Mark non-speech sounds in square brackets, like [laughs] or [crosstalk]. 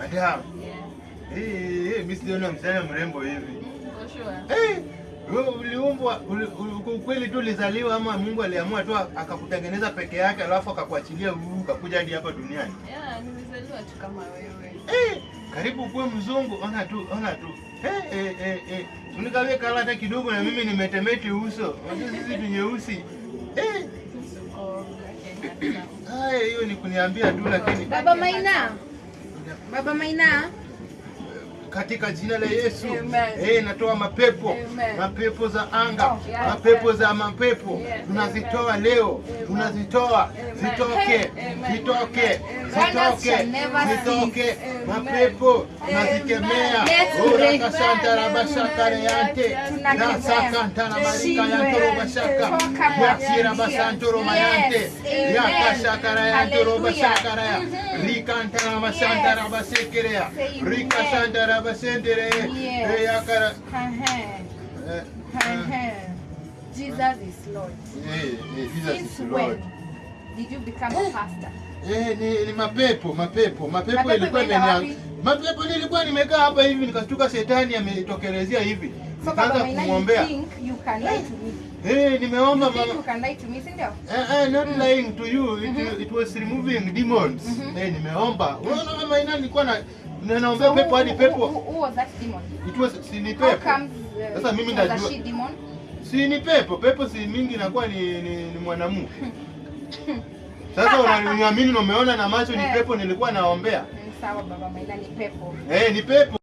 Madam. Eh, eh, mimi sijaona msichana mrembo hivi. Eh, wewe uliumbwa kweli tu ulizaliwa ama Mungu aliamua tu akakutengeneza peke yake alafu akakuachilia huu ukakuja hadi hapa duniani? Yeah, nimezaliwa tu kama wewe. Eh, karibu kuwe mzungu, ona tu, ona tu. Eh, eh, eh, eh. Unikawie kala hata kidogo na mimi nimetemeti uso. Unajua sisi tu nyeusi. Eh, [coughs] haya hiyo ni kuniambia tu lakini Baba Maina. Baba Maina. Katika jina la Yesu. Eh, natoa mapepo. Amen. mapepo za anga Oh, yes. mapepo za mapepo. Yes. tunazitoa leo. Tunazitoa. Zitoke. Zitoke. Zitoke. zitoke. Mapepo nazikemea. Tunazikemea Let's pray. urakasanta rabashakare yante Yes. nasakantana marika yantoro bashaka Toka yakira kwa basantoro Yes. mayante Amen. yakashakara yantoro Hallelujah. bashakara ya rikantana masanta Yes. rabasekerea Amen. rikasanta rabasentere Yes. yakara Ehe. eh, Ehe. Jesus is Lord. eh, Jesus is Lord. when did you become a pastor? Eh, ni, ni mapepo mapepo mapepo Mapepo ilikuwa imenia mapepo nilikuwa nimekaa hapa hivi nikashtuka shetani ametokelezea hivi nikaanza kumwombea eh nimeomba You you can lie to me, si ndio? Eh, eh, not lying to you it, it was removing demons eh, nimeomba unaona mama ina nilikuwa na na- naombea So pepo hadi pepo. who, was that demon? it was si ni pepo. uh, Sasa mimi ndajua- si ni pepo. Pepo si mingi inakuwa ni, ni, ni mwanamume. Sasa [laughs] unaniamini na umeona na macho ni Eh. pepo nilikuwa naombea. Sawa Baba maana ni pepo. eh, ni pepo